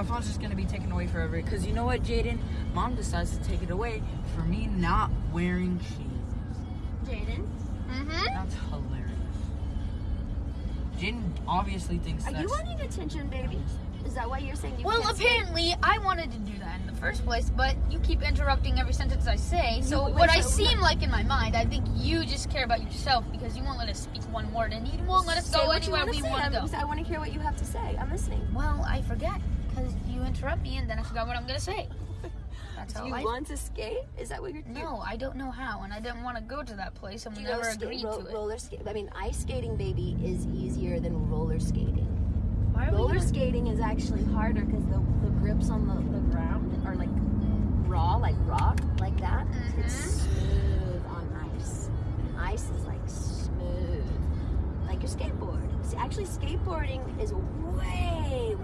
my phone's just gonna be taken away forever. Cause you know what, Jaden? Mom decides to take it away for me not wearing shoes. Jaden, Mm-hmm. That's hilarious. Jaden obviously thinks are that's. you wanting attention, baby? Is that why you're saying you Well, can't skate? apparently I wanted to do that in the first place, but you keep interrupting every sentence I say. So wait, what I so- seem like in my mind, I think you just care about yourself because you won't let us speak one word and you won't let us Say go what you anywhere we want to go. I want to hear what you have to say. I'm listening. Well, I forget because you interrupt me and then I forgot what I'm gonna say. That's Do you I. want to skate? Is that what you're doing? no, I don't know how, and I didn't want to go to that place, and we never agreed ro- to it. roller skate? I mean, ice skating, baby, is easier than roller skating. Why are we Roller skating is actually harder because the, the grips on the, the ground are like raw, like rock, like that. Mm-hmm. It's smooth on ice. And ice is like smooth, like your skateboard. See, actually, skateboarding is way